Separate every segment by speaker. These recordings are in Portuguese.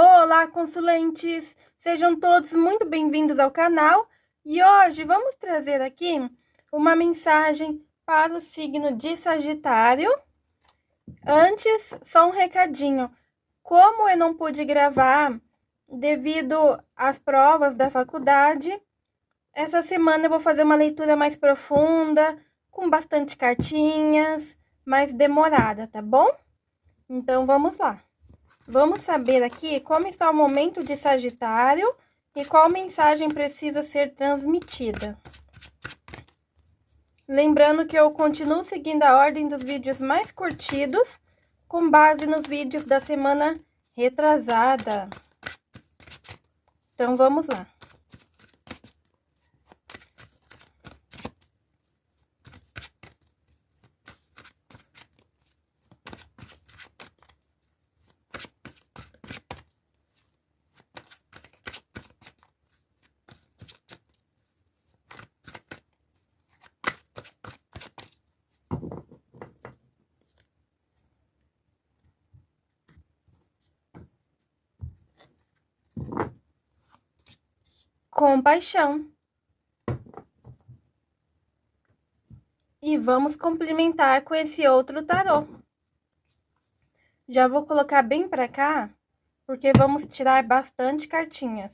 Speaker 1: Olá, consulentes! Sejam todos muito bem-vindos ao canal e hoje vamos trazer aqui uma mensagem para o signo de Sagitário. Antes, só um recadinho. Como eu não pude gravar devido às provas da faculdade, essa semana eu vou fazer uma leitura mais profunda, com bastante cartinhas, mais demorada, tá bom? Então, vamos lá. Vamos saber aqui como está o momento de Sagitário e qual mensagem precisa ser transmitida. Lembrando que eu continuo seguindo a ordem dos vídeos mais curtidos, com base nos vídeos da semana retrasada. Então, vamos lá. Compaixão. E vamos complementar com esse outro tarô. Já vou colocar bem para cá, porque vamos tirar bastante cartinhas.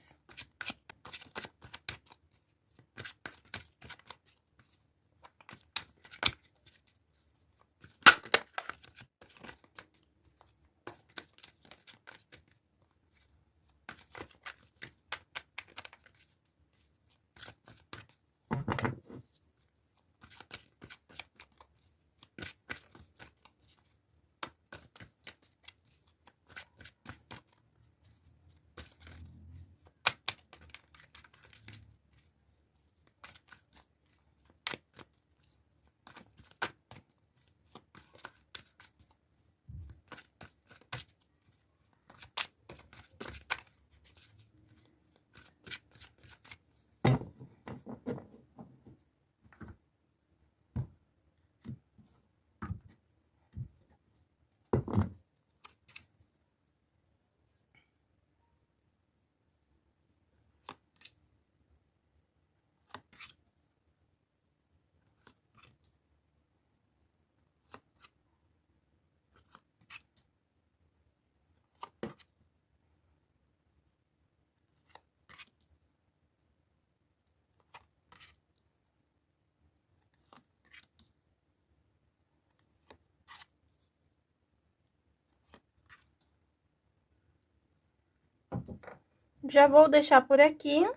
Speaker 1: Já vou deixar por aqui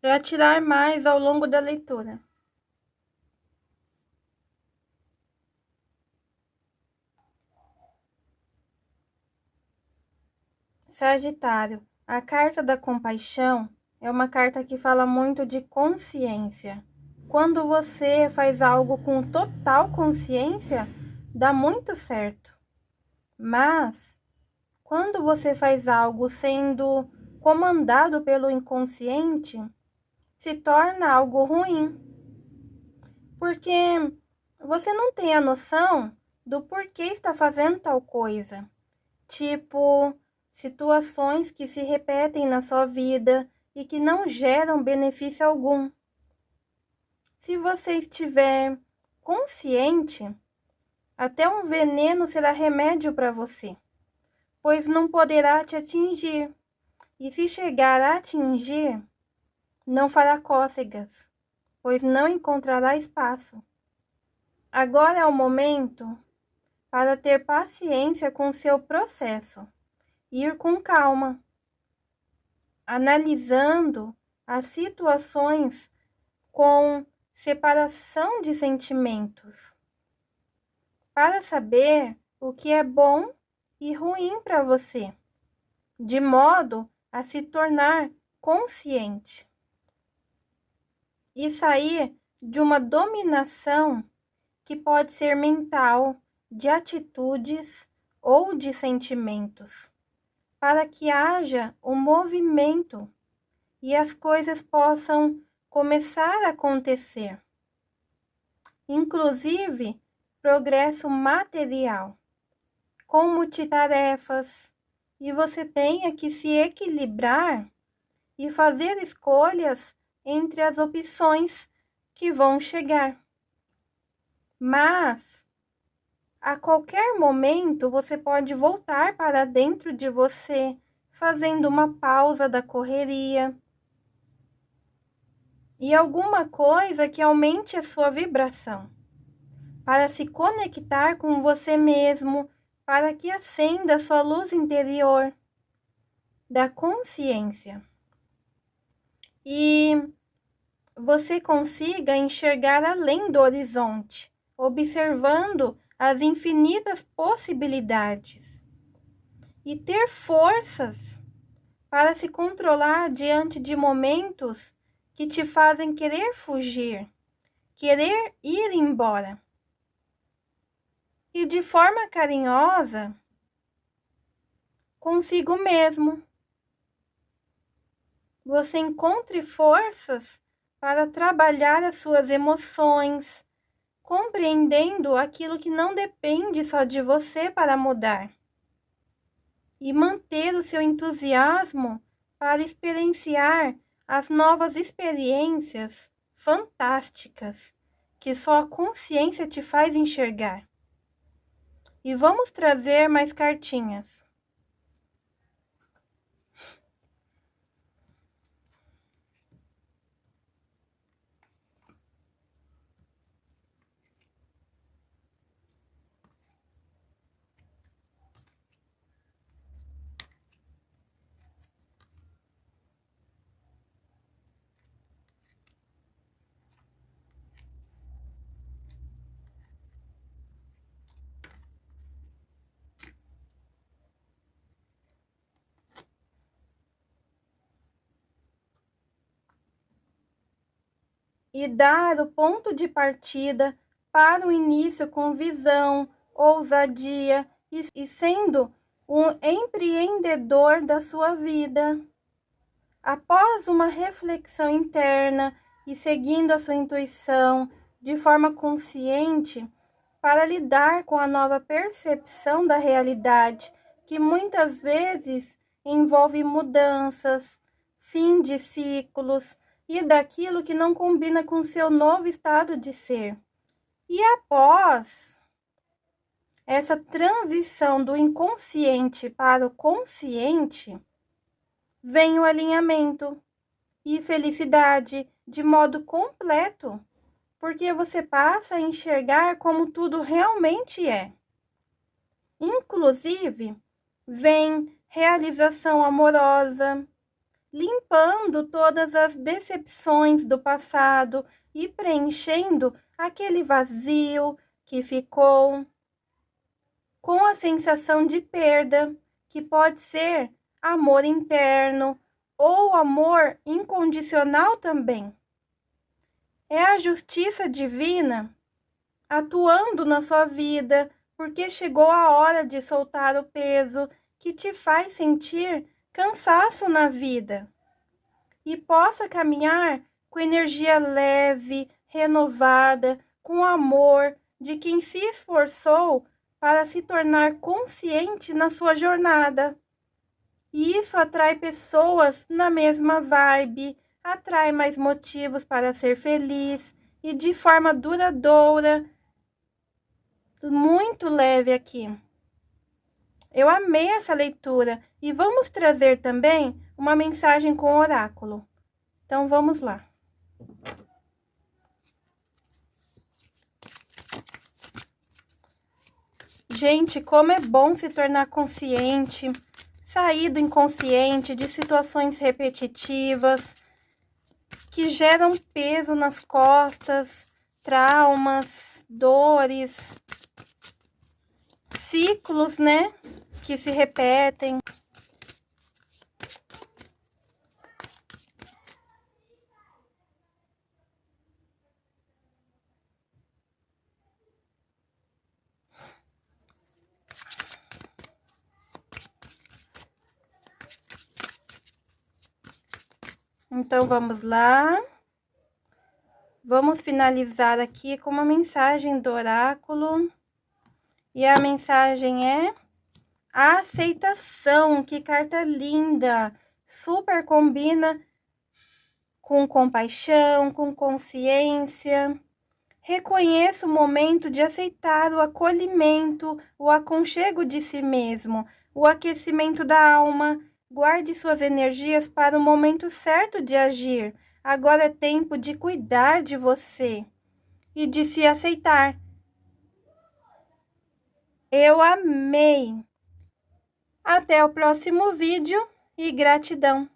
Speaker 1: para tirar mais ao longo da leitura. Sagitário, a carta da compaixão é uma carta que fala muito de consciência. Quando você faz algo com total consciência, dá muito certo. Mas quando você faz algo sendo comandado pelo inconsciente, se torna algo ruim. Porque você não tem a noção do porquê está fazendo tal coisa. Tipo, situações que se repetem na sua vida e que não geram benefício algum. Se você estiver consciente, até um veneno será remédio para você pois não poderá te atingir. E se chegar a atingir, não fará cócegas, pois não encontrará espaço. Agora é o momento para ter paciência com seu processo, ir com calma, analisando as situações com separação de sentimentos, para saber o que é bom e ruim para você, de modo a se tornar consciente e sair de uma dominação que pode ser mental, de atitudes ou de sentimentos, para que haja um movimento e as coisas possam começar a acontecer. Inclusive, progresso material com multitarefas e você tenha que se equilibrar e fazer escolhas entre as opções que vão chegar. Mas a qualquer momento você pode voltar para dentro de você, fazendo uma pausa da correria. E alguma coisa que aumente a sua vibração, para se conectar com você mesmo, para que acenda sua luz interior da consciência. E você consiga enxergar além do horizonte, observando as infinitas possibilidades e ter forças para se controlar diante de momentos que te fazem querer fugir, querer ir embora. E de forma carinhosa consigo mesmo. Você encontre forças para trabalhar as suas emoções, compreendendo aquilo que não depende só de você para mudar. E manter o seu entusiasmo para experienciar as novas experiências fantásticas que só a consciência te faz enxergar. E vamos trazer mais cartinhas. E dar o ponto de partida para o início com visão, ousadia e, e sendo um empreendedor da sua vida. Após uma reflexão interna e seguindo a sua intuição de forma consciente, para lidar com a nova percepção da realidade, que muitas vezes envolve mudanças, fim de ciclos, e daquilo que não combina com seu novo estado de ser. E após essa transição do inconsciente para o consciente, vem o alinhamento e felicidade de modo completo, porque você passa a enxergar como tudo realmente é. Inclusive, vem realização amorosa, limpando todas as decepções do passado e preenchendo aquele vazio que ficou com a sensação de perda, que pode ser amor interno ou amor incondicional também. É a justiça divina atuando na sua vida, porque chegou a hora de soltar o peso que te faz sentir cansaço na vida e possa caminhar com energia leve, renovada, com amor de quem se esforçou para se tornar consciente na sua jornada. E isso atrai pessoas na mesma vibe, atrai mais motivos para ser feliz e de forma duradoura, muito leve aqui. Eu amei essa leitura e vamos trazer também uma mensagem com oráculo. Então vamos lá. Gente, como é bom se tornar consciente, sair do inconsciente, de situações repetitivas que geram peso nas costas, traumas, dores, ciclos, né? Que se repetem. Então, vamos lá. Vamos finalizar aqui com uma mensagem do oráculo. E a mensagem é: A aceitação, que carta linda! Super combina com compaixão, com consciência. Reconheça o momento de aceitar o acolhimento, o aconchego de si mesmo, o aquecimento da alma. Guarde suas energias para o momento certo de agir. Agora é tempo de cuidar de você e de se aceitar. Eu amei! Até o próximo vídeo e gratidão!